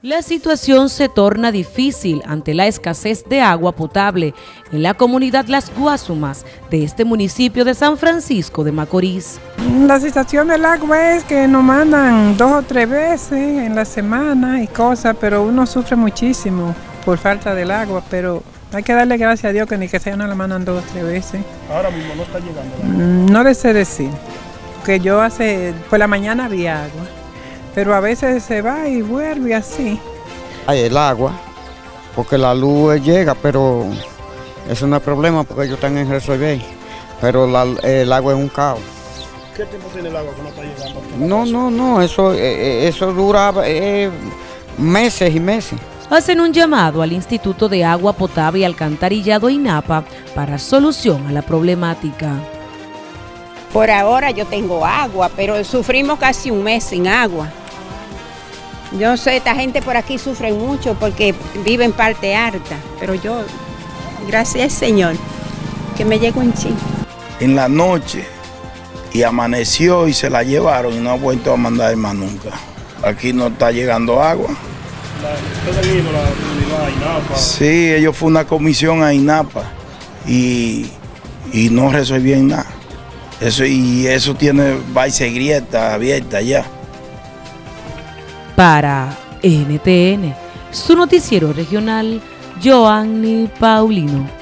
La situación se torna difícil ante la escasez de agua potable en la comunidad Las Guasumas de este municipio de San Francisco de Macorís. La situación del agua es que nos mandan dos o tres veces en la semana y cosas, pero uno sufre muchísimo por falta del agua, pero hay que darle gracias a Dios que ni que sea no la mandan dos o tres veces. Ahora mismo no está llegando. Mm, No le sé decir, que yo hace, por la mañana había agua, pero a veces se va y vuelve así. Hay el agua, porque la luz llega, pero eso no es problema porque ellos están en resolver. Pero la- el agua es un caos. ¿Qué tiempo tiene el agua que no está llegando? No, no, no, eso, eh, eh, eso dura eh, meses y meses. Hacen un llamado al Instituto de Agua Potable y Alcantarillado INAPA para solución a la problemática. Por ahora yo tengo agua, pero sufrimos casi un mes sin agua. Yo sé, esta gente por aquí sufre mucho porque vive en parte alta, pero yo, gracias Señor, que me llegó en sí. en la noche y amaneció y se la llevaron y no ha vuelto a mandar más nunca. Aquí no está llegando agua. Sí, ellos fue una comisión a INAPA y, y no resolvían nada. Eso, y eso tiene vais grieta abierta ya. Para NTN, su noticiero regional, Joanny Paulino.